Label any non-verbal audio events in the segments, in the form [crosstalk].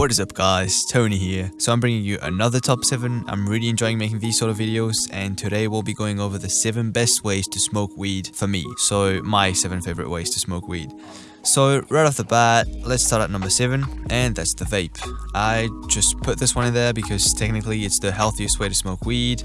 What is up guys, Tony here. So I'm bringing you another top 7. I'm really enjoying making these sort of videos and today we'll be going over the 7 best ways to smoke weed for me. So my 7 favorite ways to smoke weed. So right off the bat, let's start at number 7 and that's the vape. I just put this one in there because technically it's the healthiest way to smoke weed.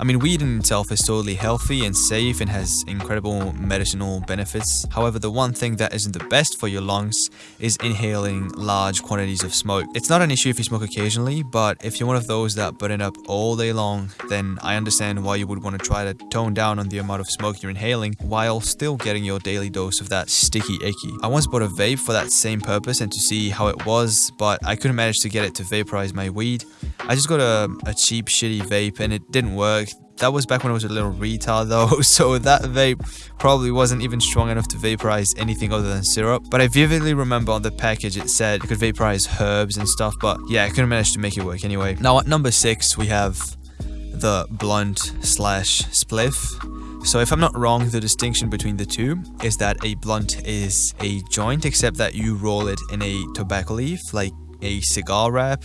I mean, weed in itself is totally healthy and safe and has incredible medicinal benefits. However, the one thing that isn't the best for your lungs is inhaling large quantities of smoke. It's not an issue if you smoke occasionally, but if you're one of those that burn up all day long, then I understand why you would want to try to tone down on the amount of smoke you're inhaling while still getting your daily dose of that sticky icky. I once bought a vape for that same purpose and to see how it was, but I couldn't manage to get it to vaporize my weed. I just got a, a cheap shitty vape and it didn't work. That was back when I was a little retard though, [laughs] so that vape probably wasn't even strong enough to vaporize anything other than syrup. But I vividly remember on the package it said it could vaporize herbs and stuff, but yeah, I couldn't manage to make it work anyway. Now at number 6 we have the blunt slash spliff. So if I'm not wrong, the distinction between the two is that a blunt is a joint except that you roll it in a tobacco leaf like a cigar wrap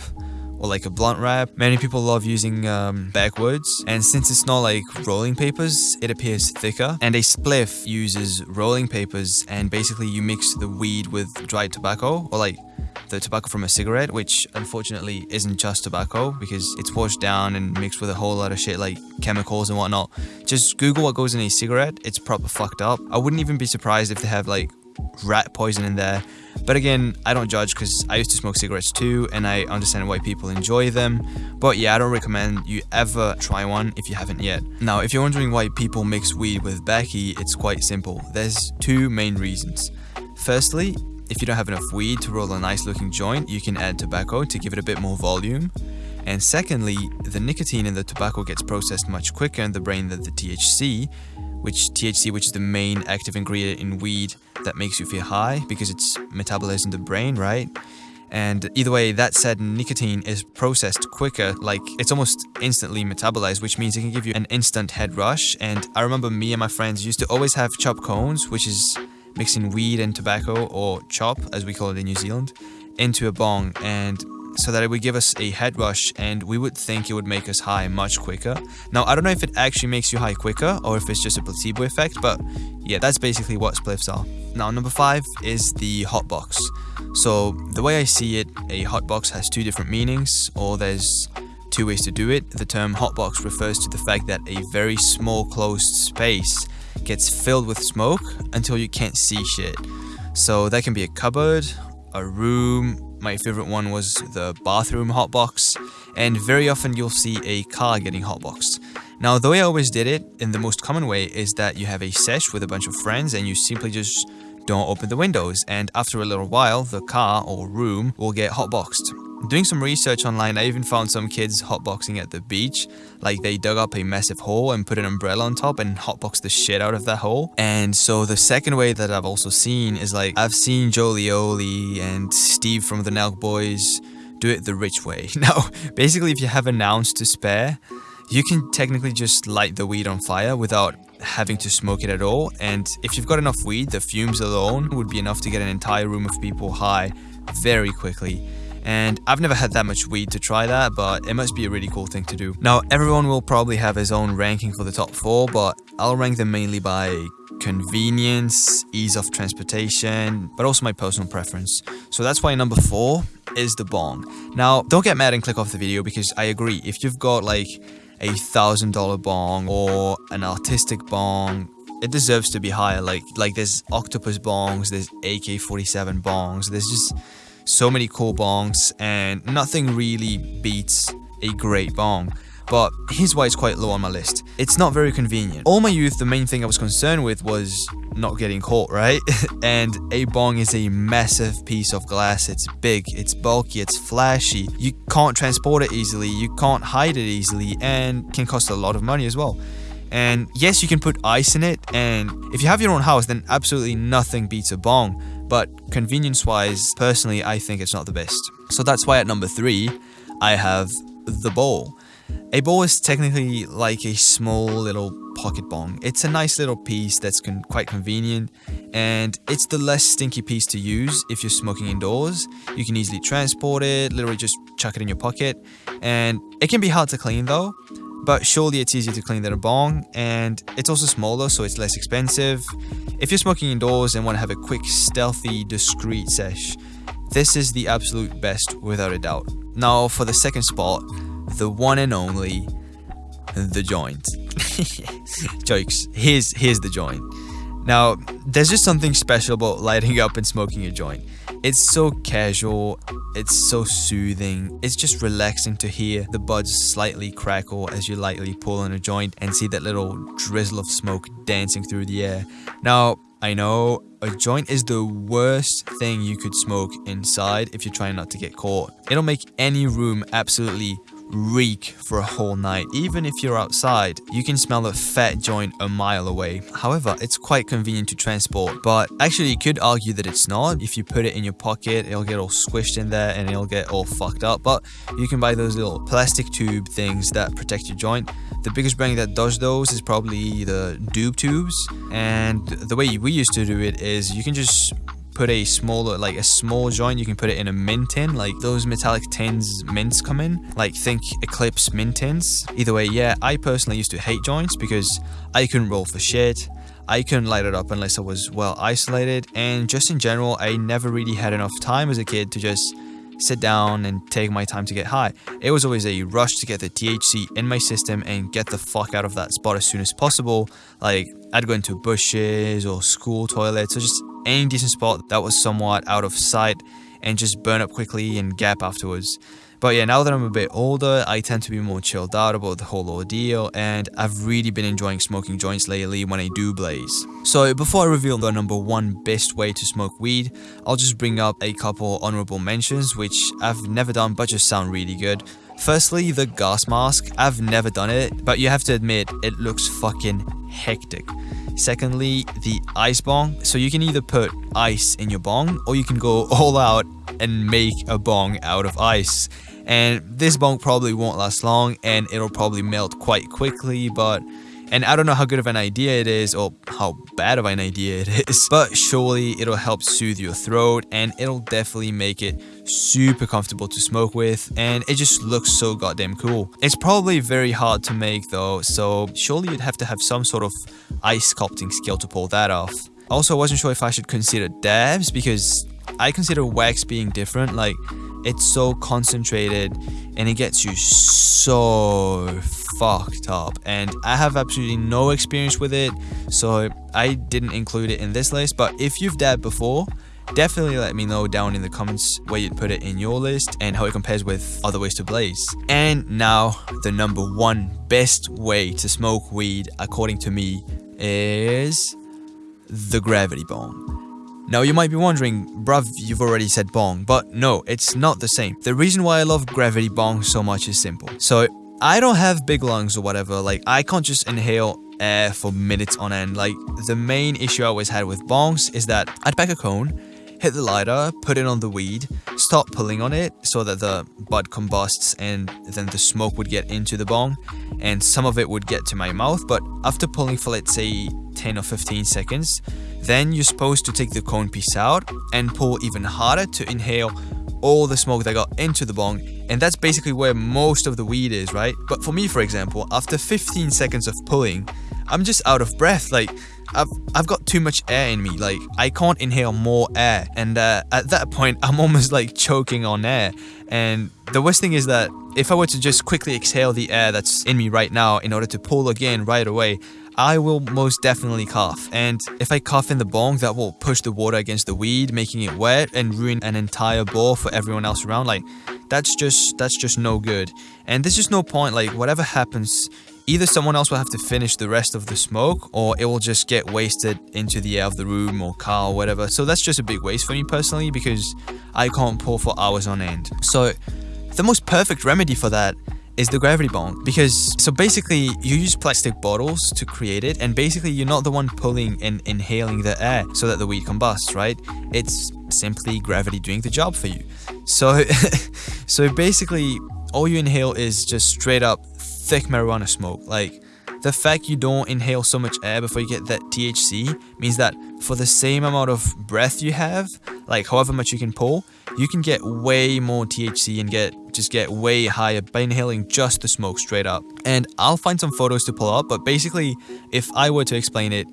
or like a blunt wrap. Many people love using um, backwoods and since it's not like rolling papers, it appears thicker. And a spliff uses rolling papers and basically you mix the weed with dried tobacco or like the tobacco from a cigarette, which unfortunately isn't just tobacco because it's washed down and mixed with a whole lot of shit like chemicals and whatnot. Just Google what goes in a cigarette, it's proper fucked up. I wouldn't even be surprised if they have like rat poison in there. But again, I don't judge because I used to smoke cigarettes too and I understand why people enjoy them. But yeah, I don't recommend you ever try one if you haven't yet. Now, if you're wondering why people mix weed with Becky, it's quite simple. There's two main reasons. Firstly, if you don't have enough weed to roll a nice looking joint, you can add tobacco to give it a bit more volume. And secondly, the nicotine in the tobacco gets processed much quicker in the brain than the THC, which THC, which is the main active ingredient in weed that makes you feel high because it's metabolized in the brain, right? And either way, that said, nicotine is processed quicker, like it's almost instantly metabolized, which means it can give you an instant head rush. And I remember me and my friends used to always have chop cones, which is mixing weed and tobacco, or chop as we call it in New Zealand, into a bong. And so that it would give us a head rush and we would think it would make us high much quicker. Now, I don't know if it actually makes you high quicker or if it's just a placebo effect, but yeah, that's basically what spliffs are. Now, number five is the hotbox. So, the way I see it, a hotbox has two different meanings, or there's two ways to do it. The term hotbox refers to the fact that a very small closed space gets filled with smoke until you can't see shit. So, that can be a cupboard, a room, my favorite one was the bathroom hotbox, and very often you'll see a car getting hotboxed. Now, the way I always did it, in the most common way, is that you have a sesh with a bunch of friends and you simply just don't open the windows, and after a little while, the car or room will get hotboxed. Doing some research online, I even found some kids hotboxing at the beach. Like they dug up a massive hole and put an umbrella on top and hotboxed the shit out of that hole. And so the second way that I've also seen is like I've seen Jolioli and Steve from the Nelk Boys do it the rich way. [laughs] Now, basically, if you have an ounce to spare, you can technically just light the weed on fire without having to smoke it at all. And if you've got enough weed, the fumes alone would be enough to get an entire room of people high very quickly and I've never had that much weed to try that, but it must be a really cool thing to do. Now, everyone will probably have his own ranking for the top 4, but I'll rank them mainly by convenience, ease of transportation, but also my personal preference. So that's why number 4 is the bong. Now, don't get mad and click off the video because I agree, if you've got like a thousand dollar bong or an artistic bong it deserves to be higher like like there's octopus bongs there's ak-47 bongs there's just so many cool bongs, and nothing really beats a great bong. But here's why it's quite low on my list. It's not very convenient. All my youth, the main thing I was concerned with was not getting caught, right? [laughs] and a bong is a massive piece of glass. It's big, it's bulky, it's flashy. You can't transport it easily, you can't hide it easily, and can cost a lot of money as well. And yes, you can put ice in it, and if you have your own house, then absolutely nothing beats a bong but convenience wise, personally, I think it's not the best. So that's why at number three, I have the bowl. A bowl is technically like a small little pocket bong. It's a nice little piece that's con quite convenient and it's the less stinky piece to use if you're smoking indoors. You can easily transport it, literally just chuck it in your pocket and it can be hard to clean though but surely it's easier to clean than a bong and it's also smaller so it's less expensive. If you're smoking indoors and want to have a quick, stealthy, discreet sesh, this is the absolute best without a doubt. Now for the second spot, the one and only, the joint. [laughs] Jokes, here's, here's the joint. Now, there's just something special about lighting up and smoking a joint. It's so casual, it's so soothing, it's just relaxing to hear the buds slightly crackle as you lightly pull on a joint and see that little drizzle of smoke dancing through the air. Now, I know a joint is the worst thing you could smoke inside if you're trying not to get caught. It'll make any room absolutely reek for a whole night. Even if you're outside, you can smell a fat joint a mile away. However, it's quite convenient to transport, but actually you could argue that it's not. If you put it in your pocket, it'll get all squished in there and it'll get all fucked up, but you can buy those little plastic tube things that protect your joint. The biggest brand that does those is probably the Doob tubes, and the way we used to do it is you can just put a smaller like a small joint you can put it in a mint tin like those metallic tins mints come in like think eclipse mint tins either way yeah i personally used to hate joints because i couldn't roll for shit I couldn't light it up unless I was well isolated, and just in general, I never really had enough time as a kid to just sit down and take my time to get high. It was always a rush to get the THC in my system and get the fuck out of that spot as soon as possible. Like, I'd go into bushes or school toilets or just any decent spot that was somewhat out of sight and just burn up quickly and gap afterwards. But yeah, now that I'm a bit older, I tend to be more chilled out about the whole ordeal, and I've really been enjoying smoking joints lately when I do blaze. So before I reveal the number one best way to smoke weed, I'll just bring up a couple honorable mentions which I've never done but just sound really good. Firstly, the gas mask. I've never done it, but you have to admit, it looks fucking hectic. Secondly, the ice bong. So you can either put ice in your bong or you can go [laughs] all out and make a bong out of ice. And this bong probably won't last long and it'll probably melt quite quickly, but and I don't know how good of an idea it is or how bad of an idea it [laughs] is, but surely it'll help soothe your throat and it'll definitely make it super comfortable to smoke with and it just looks so goddamn cool. It's probably very hard to make though, so surely you'd have to have some sort of ice sculpting skill to pull that off. Also, I wasn't sure if I should consider dabs because I consider wax being different. Like, it's so concentrated and it gets you so fucked up. And I have absolutely no experience with it, so I didn't include it in this list. But if you've dabbed before, definitely let me know down in the comments where you'd put it in your list and how it compares with other ways to blaze. And now, the number one best way to smoke weed, according to me, is the gravity bong. Now you might be wondering, bruv, you've already said bong, but no, it's not the same. The reason why I love gravity bong so much is simple. So I don't have big lungs or whatever, like I can't just inhale air for minutes on end. Like the main issue I always had with bongs is that I'd pack a cone, hit the lighter, put it on the weed, start pulling on it so that the bud combusts and then the smoke would get into the bong and some of it would get to my mouth. But after pulling for let's say 10 or 15 seconds, then you're supposed to take the cone piece out and pull even harder to inhale all the smoke that got into the bong and that's basically where most of the weed is, right? But for me, for example, after 15 seconds of pulling, I'm just out of breath. Like, I've, I've got too much air in me. Like, I can't inhale more air. And uh, at that point, I'm [laughs] almost like choking on air. And the worst thing is that if I were to just quickly exhale the air that's in me right now in order to pull again right away, I will most definitely cough. And if I cough in the bong, that will push the water against the weed, making it wet and ruin an entire ball for everyone else around. Like, that's just that's just no good. And there's just no point. Like, whatever happens, either someone else will have to finish the rest of the smoke, or it will just get wasted into the air of the room or car or whatever. So that's just a big waste for me personally because I can't pull for hours on end. So the most perfect remedy for that is the gravity bong because so basically you use plastic bottles to create it and basically you're not the one pulling and inhaling the air so that the weed combusts right it's simply gravity doing the job for you so [laughs] so basically all you inhale is just straight up thick marijuana smoke. Like, the fact you don't inhale so much air before you get that THC means that for the same amount of breath you have, like however much you can pull, you can get way more THC and get just get way higher by inhaling just the smoke straight up. And I'll find some photos to pull up, but basically, if I were to explain it,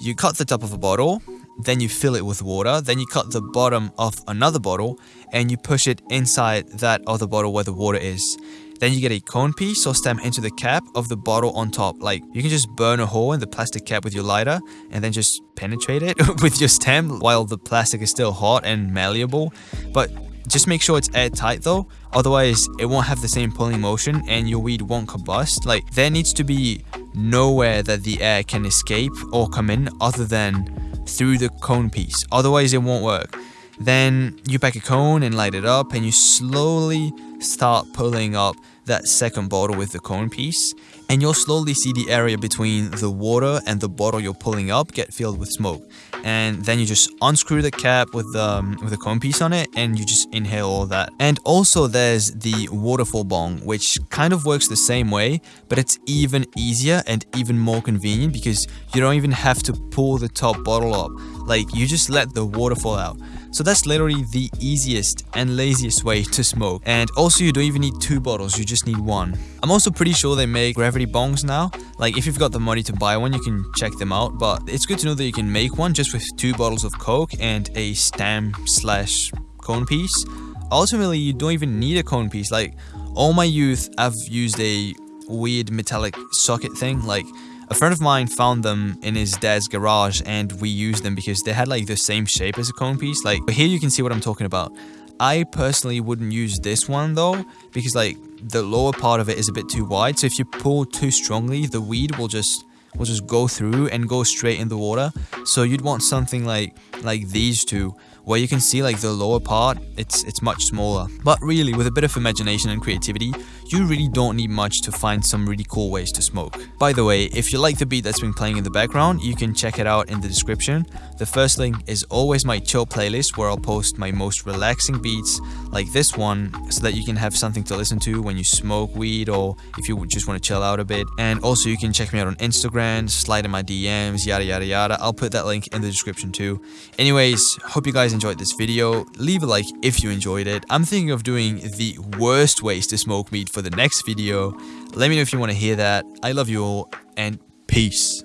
you cut the top of a bottle, then you fill it with water, then you cut the bottom of another bottle and you push it inside that other bottle where the water is. Then you get a cone piece or stem into the cap of the bottle on top. Like you can just burn a hole in the plastic cap with your lighter and then just penetrate it [laughs] with your stem while the plastic is still hot and malleable. But just make sure it's airtight though, otherwise it won't have the same pulling motion and your weed won't combust. Like there needs to be nowhere that the air can escape or come in other than through the cone piece. Otherwise it won't work. Then you pack a cone and light it up and you slowly start pulling up that second bottle with the cone piece and you'll slowly see the area between the water and the bottle you're pulling up get filled with smoke. And then you just unscrew the cap with the um, with the cone piece on it and you just inhale all that. And also there's the waterfall bong which kind of works the same way but it's even easier and even more convenient because you don't even have to pull the top bottle up. Like you just let the water fall out so that's literally the easiest and laziest way to smoke. And also you don't even need two bottles, you just need one. I'm also pretty sure they make gravity bongs now. Like if you've got the money to buy one, you can check them out. But it's good to know that you can make one just with two bottles of Coke and a stem slash cone piece. Ultimately, you don't even need a cone piece. Like all my youth, I've used a weird metallic socket thing. Like a friend of mine found them in his dad's garage and we used them because they had like the same shape as a cone piece. Like, here you can see what I'm talking about. I personally wouldn't use this one though because like the lower part of it is a bit too wide. So if you pull too strongly, the weed will just will just go through and go straight in the water. So you'd want something like like these two where you can see like the lower part, it's it's much smaller. But really, with a bit of imagination and creativity, you really don't need much to find some really cool ways to smoke. By the way, if you like the beat that's been playing in the background, you can check it out in the description. The first link is always my chill playlist where I'll post my most relaxing beats like this one so that you can have something to listen to when you smoke weed or if you just want to chill out a bit. And also you can check me out on Instagram, slide in my DMs, yada yada yada. I'll put that link in the description too. Anyways, hope you guys enjoyed this video, leave a like if you enjoyed it. I'm thinking of doing the worst ways to smoke weed for the next video. Let me know if you want to hear that. I love you all and peace.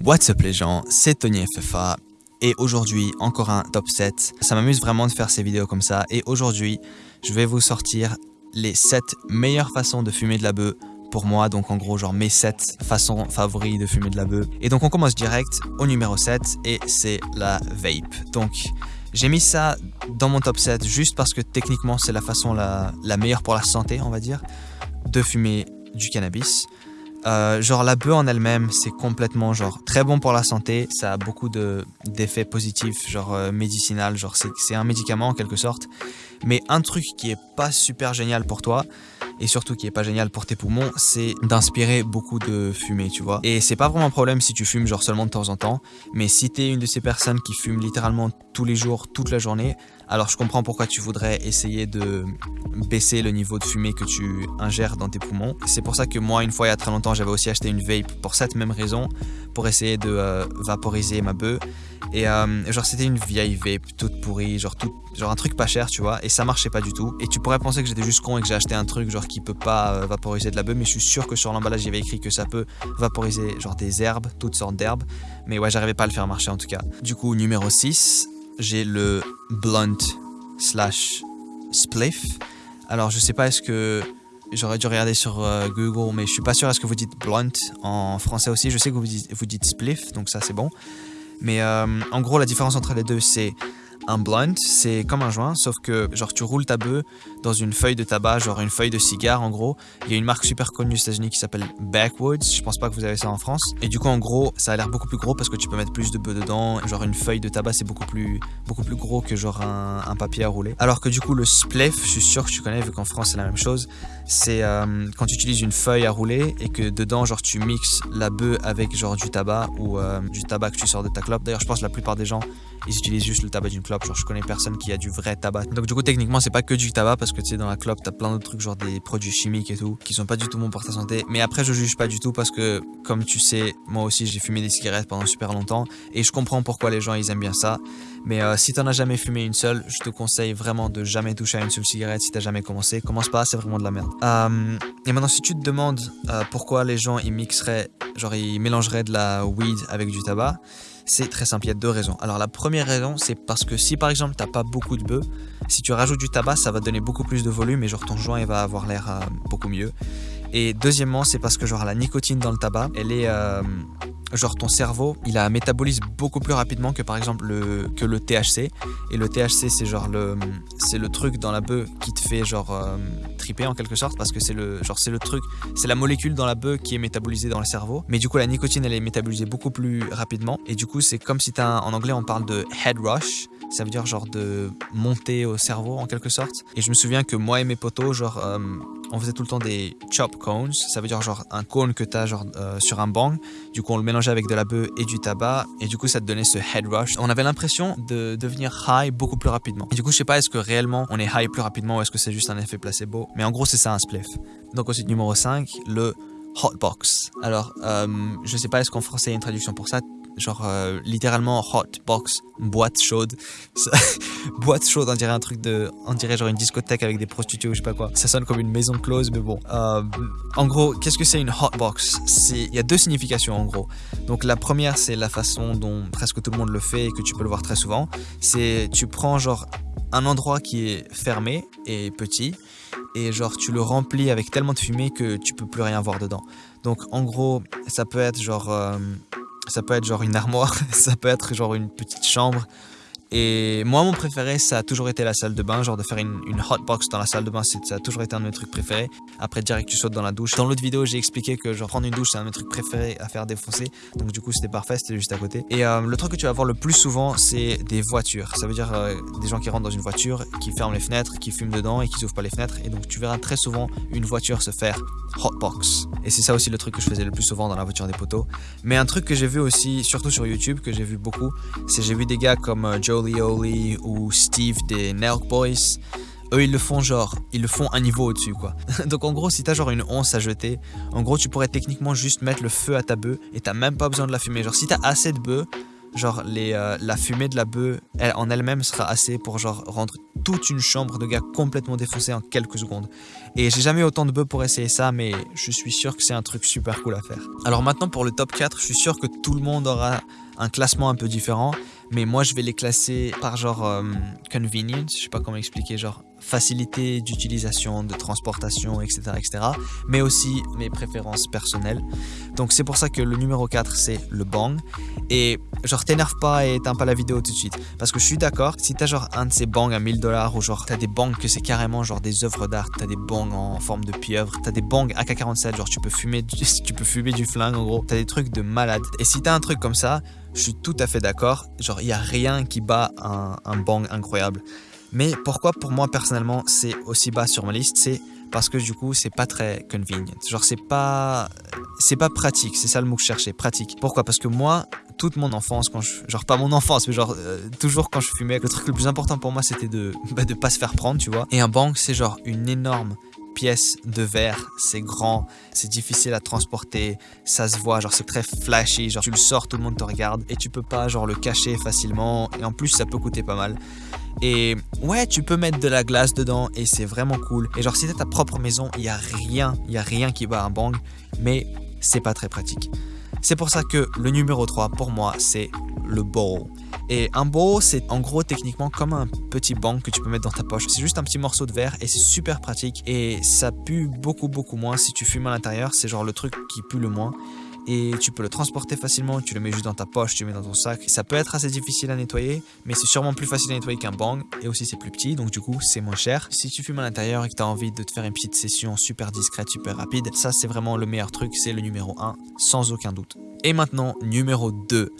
What's up les gens, c'est Tony et aujourd'hui encore un top 7. Ça m'amuse vraiment de faire ces vidéos comme ça je vous sortir les 7 meilleures pour moi, donc en gros genre mes 7 façons favoris de fumer de la bœuf. Et donc on commence direct au numéro 7 et c'est la vape. Donc j'ai mis ça dans mon top 7 juste parce que techniquement c'est la façon la, la, meilleure pour la santé, on va dire, de fumer du cannabis. Euh, genre la bœuf en elle-même, c'est complètement genre très bon pour la santé, ça a beaucoup d'effets positifs, genre euh, médicinal, genre c'est un médicament en quelque sorte. Mais un truc qui est pas super génial pour toi, et surtout qui est pas génial pour tes poumons, c'est d'inspirer beaucoup de fumée, tu vois. Et c'est pas vraiment un problème si tu fumes genre seulement de temps en temps, mais si t'es une de ces personnes qui fument littéralement tous les jours, toute la journée, alors je comprends pourquoi tu voudrais essayer de baisser le niveau de fumée que tu ingères dans tes poumons. C'est pour ça que moi, une fois il y a très longtemps, j'avais aussi acheté une vape pour cette même raison, pour essayer de euh, vaporiser ma bœuf. Et euh, genre c'était une vieille vape toute pourrie, genre, tout, genre un truc pas cher, tu vois, et ça marchait pas du tout. Et tu pourrais penser que j'étais juste con et que j'ai acheté un truc genre qui peut pas euh, vaporiser de la bœuf, mais je suis sûr que sur l'emballage il y avait écrit que ça peut vaporiser genre des herbes, toutes sortes d'herbes. Mais ouais, j'arrivais pas à le faire marcher en tout cas. Du coup, numéro 6, j'ai le blunt slash spliff. Alors je sais pas est-ce que j'aurais dû regarder sur euh, Google, mais je suis pas sûr est-ce que vous dites blunt en français aussi? Je sais que vous dites, vous dites spliff, donc ça c'est bon. Mais euh, en gros la différence entre les deux c'est un blunt, c'est comme un joint, sauf que genre tu roules ta bœuf dans une feuille de tabac, genre une feuille de cigare en gros. Il y a une marque super connue aux États-Unis qui s'appelle Backwoods. Je pense pas que vous avez ça en France. Et du coup en gros, ça a l'air beaucoup plus gros parce que tu peux mettre plus de bœuf dedans. Genre une feuille de tabac c'est beaucoup plus beaucoup plus gros que genre un, papier à rouler. Alors que du coup le spliff, je suis sûr que tu connais vu qu'en France c'est la même chose. C'est euh, quand tu utilises une feuille à rouler et que dedans genre tu mixes la bœuf avec genre du tabac ou euh, du tabac que tu sors de ta clope. D'ailleurs je pense que la plupart des gens ils utilisent juste le tabac d'une clope. Genre, je connais personne qui a du vrai tabac. Donc, du coup, techniquement, c'est pas que du tabac parce que tu sais, dans la clope, t'as plein d'autres trucs, genre des produits chimiques et tout, qui sont pas du tout bons pour ta santé. Mais après, je juge pas du tout parce que, comme tu sais, moi aussi, j'ai fumé des cigarettes pendant super longtemps et je comprends pourquoi les gens ils aiment bien ça. Mais euh, si t'en as jamais fumé une seule, je te conseille vraiment de jamais toucher à une seule cigarette si t'as jamais commencé. Commence pas, c'est vraiment de la merde. Euh, et maintenant, si tu te demandes euh, pourquoi les gens ils mixeraient, genre ils mélangeraient de la weed avec du tabac, c'est très simple, il y a deux raisons. Alors la première raison, c'est parce que si par exemple t'as pas beaucoup de bœufs, si tu rajoutes du tabac, ça va donner beaucoup plus de volume et genre ton joint il va avoir l'air euh, beaucoup mieux. Et deuxièmement, c'est parce que genre la nicotine dans le tabac, elle est euh, genre ton cerveau, il a métabolise beaucoup plus rapidement que par exemple le que le THC. Et le THC, c'est genre le c'est le truc dans la bœuf qui te fait genre euh, triper en quelque sorte parce que c'est le genre c'est le truc, c'est la molécule dans la bœuf qui est métabolisée dans le cerveau. Mais du coup, la nicotine, elle est métabolisée beaucoup plus rapidement. Et du coup, c'est comme si t'as en anglais on parle de head rush ça veut dire genre de monter au cerveau en quelque sorte. Et je me souviens que moi et mes potos, genre, euh, on faisait tout le temps des chop cones, ça veut dire genre un cône que tu as genre euh, sur un bang. Du coup, on le mélangeait avec de la bœuf et du tabac, et du coup, ça te donnait ce head rush. On avait l'impression de devenir high beaucoup plus rapidement. Et du coup, je sais pas, est-ce que réellement on est high plus rapidement ou est-ce que c'est juste un effet placebo. Mais en gros, c'est ça un spliff. Donc, ensuite, numéro 5, le hotbox. Alors, euh, je sais pas, est-ce qu'en français il y a une traduction pour ça? Genre euh, littéralement hot box, boîte chaude. [laughs] boîte chaude, on dirait un truc de. On dirait genre une discothèque avec des prostituées ou je sais pas quoi. Ça sonne comme une maison close, mais bon. Euh, en gros, qu'est-ce que c'est une hot box? Il y a deux significations en gros. Donc la première, c'est la façon dont presque tout le monde le fait et que tu peux le voir très souvent. C'est tu prends genre un endroit qui est fermé et petit et genre tu le remplis avec tellement de fumée que tu peux plus rien voir dedans. Donc en gros, ça peut être genre euh, ça peut être genre une armoire, [laughs] ça peut être genre une petite chambre, et moi, mon préféré, ça a toujours été la salle de bain, genre de faire une, une hot box dans la salle de bain, ça a toujours été un de mes trucs préférés. Après, direct, tu sautes dans la douche. Dans l'autre vidéo, j'ai expliqué que genre prendre une douche, c'est un de mes trucs préférés à faire défoncer. Donc du coup, c'était parfait, c'était juste à côté. Et euh, le truc que tu vas voir le plus souvent, c'est des voitures. Ça veut dire euh, des gens qui rentrent dans une voiture, qui ferment les fenêtres, qui fument dedans et qui ouvrent pas les fenêtres. Et donc tu verras très souvent une voiture se faire hot box. Et c'est ça aussi le truc que je faisais le plus souvent dans la voiture des poteaux. Mais un truc que j'ai vu aussi, surtout sur YouTube, que j'ai vu beaucoup, c'est j'ai vu des gars comme euh, Joe Lioli ou Steve des Nelk Boys. Eux, ils le font genre, ils le font un niveau au-dessus, quoi. [laughs] Donc en gros, si t'as genre une once à jeter, en gros, tu pourrais techniquement juste mettre le feu à ta bœuf et t'as même pas besoin de la fumer. Genre, si t'as assez de bœuf, genre euh, la fumée de la bœuf elle, en elle-même sera assez pour genre rendre toute une chambre de gars complètement défoncée en quelques secondes. Et j'ai jamais autant de bœufs pour essayer ça, mais je suis sûr que c'est un truc super cool à faire. Alors maintenant pour le top 4, je suis sûr que tout le monde aura un classement un peu différent, mais moi je vais les classer par genre euh, convenience, je sais pas comment expliquer, genre facilité d'utilisation, de transportation, etc., etc. Mais aussi mes préférences personnelles. Donc c'est pour ça que le numéro 4 c'est le bang. Et genre t'énerve pas et éteins pas la vidéo tout de suite. Parce que je suis d'accord, si t'as genre un de ces bangs à 1000 dollars ou genre t'as des bangs que c'est carrément genre des œuvres d'art, t'as des bangs en forme de pieuvre, t'as des bangs AK-47, genre tu peux fumer du, [laughs] tu peux fumer du flingue en gros, t'as des trucs de malade. Et si t'as un truc comme ça, je suis tout à fait d'accord, genre il y a rien qui bat un, un bang incroyable. Mais pourquoi pour moi personnellement c'est aussi bas sur ma liste, c'est parce que du coup c'est pas très convenient. Genre c'est pas c'est pas pratique, c'est ça le mot que je cherchais, pratique. Pourquoi? Parce que moi toute mon enfance quand je genre pas mon enfance mais genre euh, toujours quand je fumais le truc le plus important pour moi c'était de [laughs] bah, de pas se faire prendre, tu vois. Et un bang c'est genre une énorme pièce de verre, c'est grand, c'est difficile à transporter, ça se voit, genre c'est très flashy, genre tu le sors, tout le monde te regarde et tu peux pas genre le cacher facilement et en plus ça peut coûter pas mal. Et ouais, tu peux mettre de la glace dedans et c'est vraiment cool. Et genre si t'as ta propre maison, il y a rien, il y a rien qui bat un bang, mais c'est pas très pratique. C'est pour ça que le numéro 3 pour moi, c'est le bowl. Et un bowl, c'est en gros techniquement comme un petit bang que tu peux mettre dans ta poche. C'est juste un petit morceau de verre et c'est super pratique et ça pue beaucoup beaucoup moins si tu fumes à l'intérieur. C'est genre le truc qui pue le moins et tu peux le transporter facilement, tu le mets juste dans ta poche, tu le mets dans ton sac. Ça peut être assez difficile à nettoyer, mais c'est sûrement plus facile à nettoyer qu'un bang, et aussi c'est plus petit, donc du coup c'est moins cher. Si tu fumes à l'intérieur et que tu as envie de te faire une petite session super discrète, super rapide, ça c'est vraiment le meilleur truc, c'est le numéro 1, sans aucun doute. Et maintenant, numéro 2,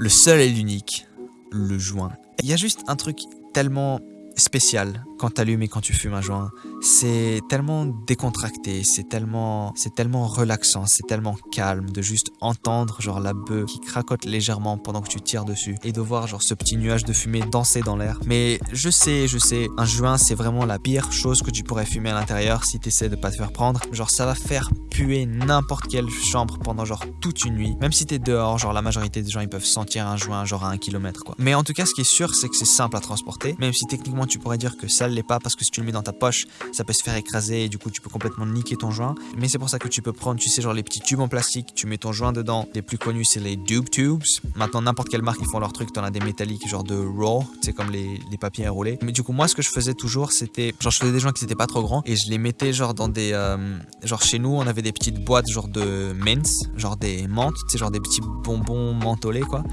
le seul et l'unique, le joint. Il y a juste un truc tellement spécial quand tu et quand tu fumes un joint, c'est tellement décontracté, c'est tellement, c'est tellement relaxant, c'est tellement calme de juste entendre genre la bœuf qui cracote légèrement pendant que tu tires dessus et de voir genre ce petit nuage de fumée danser dans l'air. Mais je sais, je sais, un joint c'est vraiment la pire chose que tu pourrais fumer à l'intérieur si tu essaies de pas te faire prendre. Genre ça va faire puer n'importe quelle chambre pendant genre toute une nuit. Même si t'es dehors, genre la majorité des gens ils peuvent sentir un joint genre à un kilomètre quoi. Mais en tout cas ce qui est sûr c'est que c'est simple à transporter. Même si techniquement tu pourrais dire que ça l'est pas parce que si tu le mets dans ta poche ça peut se faire écraser et du coup tu peux complètement niquer ton joint. Mais c'est pour ça que tu peux prendre, tu sais, genre les petits tubes en plastique, tu mets ton joint dedans. Les plus connus, c'est les Dube Tubes. Maintenant, n'importe quelle marque, ils font leur truc. T'en as des métalliques, genre de Raw, c'est comme les, les papiers enroulés. Mais du coup, moi, ce que je faisais toujours, c'était, genre, je faisais des joints qui n'étaient pas trop grands et je les mettais, genre, dans des, euh, genre, chez nous, on avait des petites boîtes, genre de mints, genre des menthes, tu sais, genre des petits bonbons mentholés, quoi.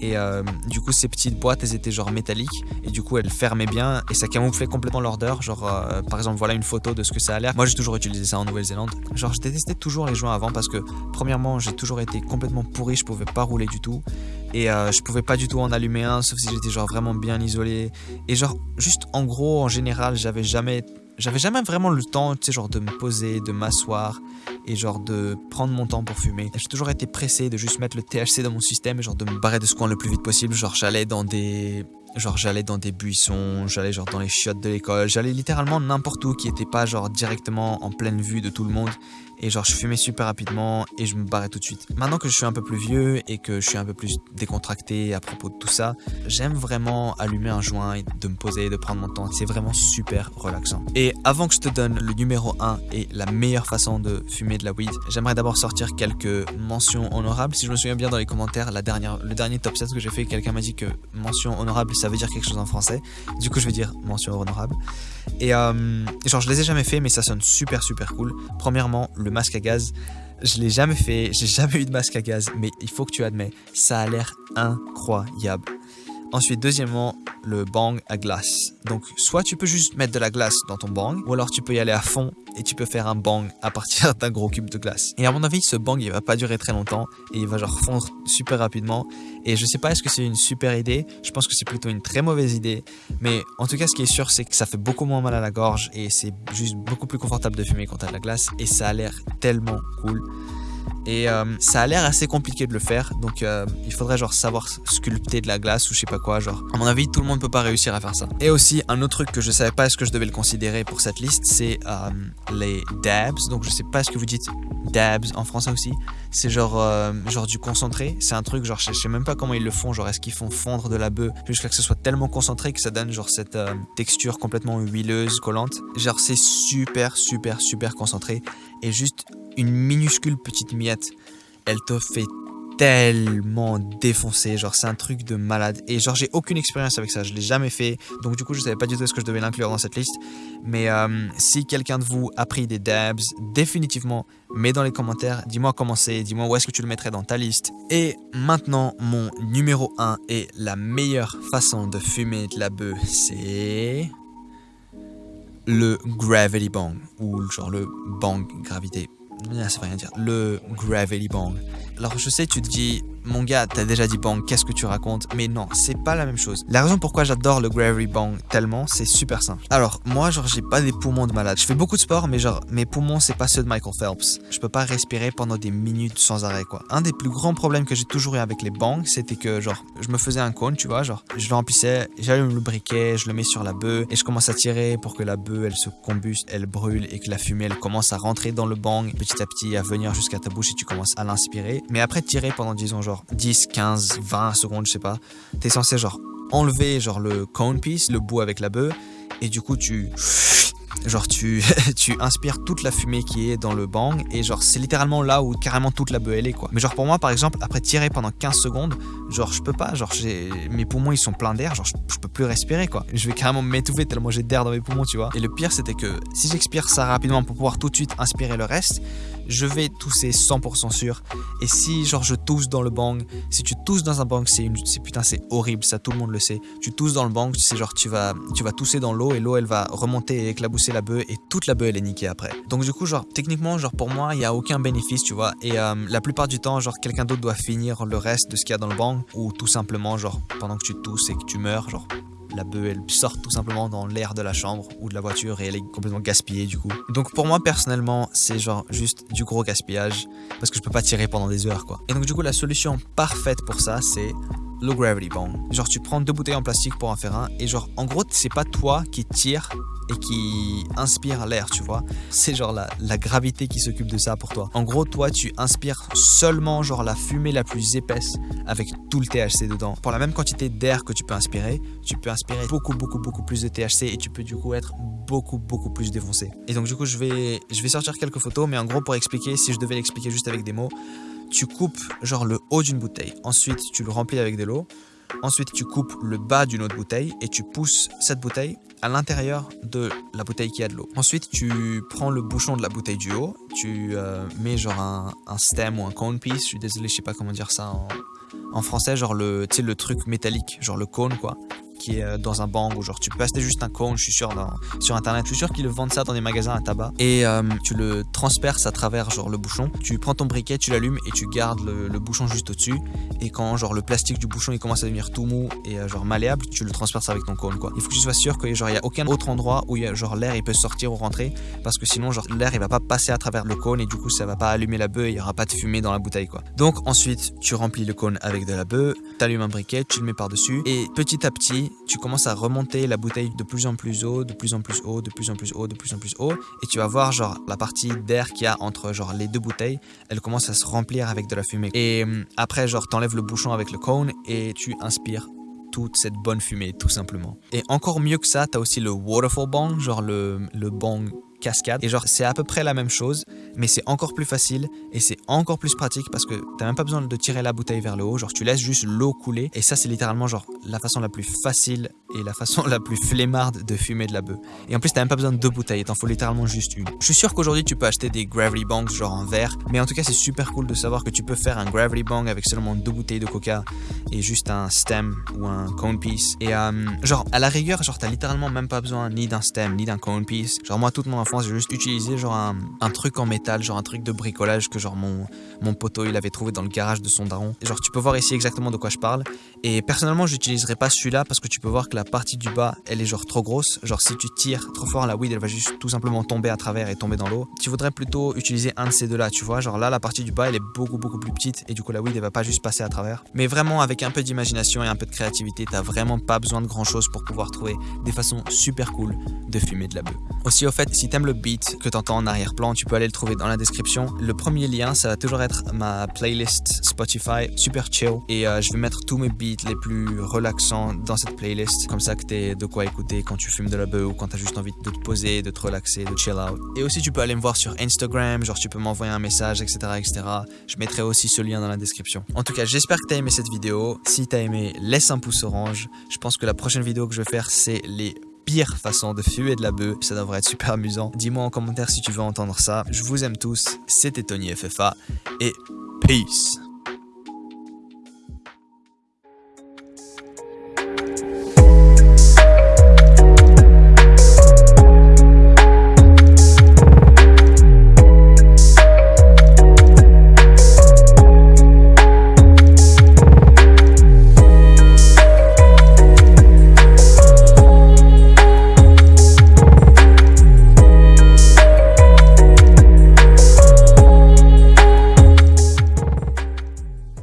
Et euh, du coup, ces petites boîtes, elles étaient genre métalliques. Et du coup, elles fermaient bien. Et ça camouflait complètement l'odeur. Genre, euh, par exemple, voilà une photo de ce que ça a l'air. Moi, j'ai toujours utilisé ça en Nouvelle-Zélande. Genre, je détestais toujours les joints avant parce que, premièrement, j'ai toujours été complètement pourri. Je pouvais pas rouler du tout. Et euh, je pouvais pas du tout en allumer un, sauf si j'étais genre vraiment bien isolé. Et genre, juste en gros, en général, j'avais jamais j'avais jamais vraiment le temps, tu sais, genre de me poser, de m'asseoir et genre de prendre mon temps pour fumer. J'ai toujours été pressé de juste mettre le THC dans mon système et genre de me barrer de ce coin le plus vite possible. Genre j'allais dans des genre j'allais dans des buissons, j'allais genre dans les chiottes de l'école, j'allais littéralement n'importe où qui était pas genre directement en pleine vue de tout le monde et genre je fumais super rapidement et je me barrais tout de suite. Maintenant que je suis un peu plus vieux et que je suis un peu plus décontracté à propos de tout ça, j'aime vraiment allumer un joint et de me poser, de prendre mon temps. C'est vraiment super relaxant. Et avant que je te donne le numéro 1 et la meilleure façon de fumer de la weed, j'aimerais d'abord sortir quelques mentions honorables. Si je me souviens bien dans les commentaires, la dernière, le dernier top 7 que j'ai fait, quelqu'un m'a dit que mention honorable ça veut dire quelque chose en français. Du coup je vais dire mention honorable. Et euh, genre je les ai jamais fait mais ça sonne super super cool. Premièrement, le masque à gaz. Je l'ai jamais fait, j'ai [laughs] jamais eu de masque à gaz, mais il faut que tu admets, ça a l'air incroyable. Ensuite, deuxièmement, le bang à glace. Donc, soit tu peux juste mettre de la glace dans ton bang, ou alors tu peux y aller à fond et tu peux faire un bang à partir [laughs] d'un gros cube de glace. Et à mon avis, ce bang, il va pas durer très longtemps et il va genre fondre super rapidement. Et je sais pas est-ce que c'est une super idée, je pense que c'est plutôt une très mauvaise idée. Mais en tout cas, ce qui est sûr, c'est que ça fait beaucoup moins mal à la gorge et c'est juste beaucoup plus confortable de fumer quand t'as de la glace. Et ça a l'air tellement cool. Et euh, ça a l'air assez compliqué de le faire, donc euh, il faudrait genre savoir sculpter de la glace ou je sais pas quoi, genre. À mon avis, tout le monde peut pas réussir à faire ça. Et aussi, un autre truc que je savais pas est-ce que je devais le considérer pour cette liste, c'est euh, les dabs. Donc je sais pas ce que vous dites dabs en français aussi. C'est genre, genre du concentré. C'est un truc, genre je sais même pas comment ils le font, genre est-ce qu'ils font fondre de la bœuf jusqu'à que ce soit tellement concentré que ça donne genre cette texture complètement huileuse, collante. Genre c'est super, super, super concentré. Et juste une minuscule petite miette, elle te fait tellement défoncer, genre c'est un truc de malade. Et genre j'ai aucune expérience avec ça, je l'ai jamais fait, donc du coup je savais pas du tout ce que je devais l'inclure dans cette liste. Mais euh, si quelqu'un de vous a pris des dabs, définitivement mets dans les commentaires, dis-moi comment c'est, dis-moi où est-ce que tu le mettrais dans ta liste. Et maintenant mon numéro 1 et la meilleure façon de fumer de la bœuf, c'est le gravity bang ou genre le bang gravité ça veut rien dire. Le Gravity Bang. Alors je sais, tu te dis, mon gars, t'as déjà dit bang, qu'est-ce que tu racontes? Mais non, c'est pas la même chose. La raison pourquoi j'adore le Gravity Bang tellement, c'est super simple. Alors, moi, genre, j'ai pas des poumons de malade. Je fais beaucoup de sport, mais genre, mes poumons, c'est pas ceux de Michael Phelps. Je peux pas respirer pendant des minutes sans arrêt, quoi. Un des plus grands problèmes que j'ai toujours eu avec les bangs, c'était que, genre, je me faisais un cône, tu vois, genre, je le remplissais, j'allume le briquet, je le mets sur la bœuf, et je commence à tirer pour que la bœuf, elle se combuste, elle brûle, et que la fumée, elle commence à rentrer dans le bang, petit à petit, à venir jusqu'à ta bouche, et tu commences à l'inspirer. Mais après, tirer pendant, disons, genre, 10, 15, 20 secondes, je sais pas, t'es censé, genre, enlever, genre, le cone piece, le bout avec la bœuf, et du coup, tu genre tu, [laughs] tu inspires toute la fumée qui est dans le bang et genre c'est littéralement là où carrément toute la elle est quoi. Mais genre pour moi par exemple après tirer pendant 15 secondes, genre je peux pas, genre j'ai mes poumons ils sont pleins d'air, genre je, peux plus respirer quoi. Je vais carrément m'étouffer tellement j'ai d'air dans mes poumons tu vois. Et le pire c'était que si j'expire ça rapidement pour pouvoir tout de suite inspirer le reste, je vais tousser 100% sûr. Et si genre je tousse dans le bang, si tu tousses dans un bang, c'est une, putain c'est horrible, ça tout le monde le sait. Tu tousses dans le bang, sais genre tu vas, tu vas tousser dans l'eau et l'eau elle va remonter et éclabousser la bœuf et toute la bœuf elle est niquée après. Donc du coup genre techniquement genre pour moi il y a aucun bénéfice tu vois et euh, la plupart du temps genre quelqu'un d'autre doit finir le reste de ce qu'il y a dans le bang ou tout simplement genre pendant que tu tousses et que tu meurs genre la bœuf elle sorte tout simplement dans l'air de la chambre ou de la voiture et elle est complètement gaspillée du coup. Donc pour moi personnellement c'est genre juste du gros gaspillage parce que je peux pas tirer pendant des heures quoi. Et donc du coup la solution parfaite pour ça c'est le gravity bong. Genre tu prends deux bouteilles en plastique pour en faire un et genre en gros c'est pas toi qui tire et qui inspire l'air, tu vois. C'est genre la, la, gravité qui s'occupe de ça pour toi. En gros, toi, tu inspires seulement genre la fumée la plus épaisse avec tout le THC dedans. Pour la même quantité d'air que tu peux inspirer, tu peux inspirer beaucoup, beaucoup, beaucoup plus de THC et tu peux du coup être beaucoup, beaucoup plus défoncé. Et donc du coup, je vais, je vais sortir quelques photos, mais en gros, pour expliquer, si je devais l'expliquer juste avec des mots, tu coupes genre le haut d'une bouteille. Ensuite, tu le remplis avec de l'eau. Ensuite, tu coupes le bas d'une autre bouteille et tu pousses cette bouteille à l'intérieur de la bouteille qui a de l'eau. Ensuite, tu prends le bouchon de la bouteille du haut, tu euh, mets genre un, stem ou un cone piece, je suis désolé, je sais pas comment dire ça en, en français, genre le, le truc métallique, genre le cône quoi qui est euh, dans un bang ou genre tu peux acheter juste un cône, je suis sûr, sur internet, je suis sûr qu'ils vendent ça dans des magasins à tabac et euh, tu le transperces à travers genre le bouchon. Tu prends ton briquet, tu l'allumes et tu gardes le, bouchon juste au-dessus et quand genre le plastique du bouchon il commence à devenir tout mou et euh, genre malléable, tu le transperces avec ton cône quoi. Il faut que tu sois sûr qu'il genre il y a aucun autre endroit où genre l'air il peut sortir ou rentrer parce que sinon genre l'air il va pas passer à travers le cône et du coup ça va pas allumer la bœuf il y aura pas de fumée dans la bouteille quoi. Donc ensuite tu remplis le cône avec de la bœuf, tu allumes un briquet, tu le mets par dessus et petit à petit tu commences à remonter la bouteille de plus en plus haut, de plus en plus haut, de plus en plus haut, de plus en plus haut. Et tu vas voir genre la partie d'air qu'il y a entre genre les deux bouteilles, elle commence à se remplir avec de la fumée. Et hum, après genre t'enlèves le bouchon avec le cône et tu inspires toute cette bonne fumée tout simplement. Et encore mieux que ça, t'as aussi le waterfall bong, genre le, le bong cascade. Et genre, c'est à peu près la même chose, mais c'est encore plus facile et c'est encore plus pratique parce que t'as même pas besoin de tirer la bouteille vers le haut. Genre, tu laisses juste l'eau couler. Et ça, c'est littéralement genre la façon la plus facile et la façon [laughs] la plus flemmarde de fumer de la bœuf. Et en plus, t'as même pas besoin de deux bouteilles, t'en faut littéralement juste une. Je suis sûr qu'aujourd'hui, tu peux acheter des gravity bongs genre en verre, mais en tout cas, c'est super cool de savoir que tu peux faire un gravity bong avec seulement deux bouteilles de coca et juste un stem ou un cone piece. Et euh, genre, à la rigueur, genre, t'as littéralement même pas besoin ni d'un stem ni d'un cone piece. Genre, moi, toute mon enfance, j'ai juste utilisé genre un, truc en métal, genre un truc de bricolage que genre mon, mon poteau il avait trouvé dans le garage de son daron. Genre, tu peux voir ici exactement de quoi je parle. Et personnellement, j'utiliserai pas celui-là parce que tu peux voir que la partie du bas, elle est genre trop grosse. Genre, si tu tires trop fort, la weed, elle va juste tout simplement tomber à travers et tomber dans l'eau. Tu voudrais plutôt utiliser un de ces deux-là, tu vois. Genre là, la partie du bas, elle est beaucoup, beaucoup plus petite et du coup, la weed, elle va pas juste passer à travers. Mais vraiment, avec un peu d'imagination et un peu de créativité, t'as vraiment pas besoin de grand chose pour pouvoir trouver des façons super cool de fumer de la bœuf. Aussi, au fait, si t'aimes le beat que t'entends en arrière-plan, tu peux aller le trouver dans la description. Le premier lien, ça va toujours être ma playlist Spotify, super chill. Et euh, je vais mettre tous mes beats les plus relaxants dans cette playlist. Comme ça que t'aies de quoi écouter quand tu fumes de la bœuf ou quand t'as juste envie de te poser, de te relaxer, de chill out. Et aussi, tu peux aller me voir sur Instagram, genre tu peux m'envoyer un message, etc., etc. Je mettrai aussi ce lien dans la description. En tout cas, j'espère que t'as aimé cette vidéo. Si t'as aimé, laisse un pouce orange. Je pense que la prochaine vidéo que je vais faire, c'est les pires façons de fumer de la bœuf. Ça devrait être super amusant. Dis-moi en commentaire si tu veux entendre ça. Je vous aime tous. C'était Tony FFA et peace.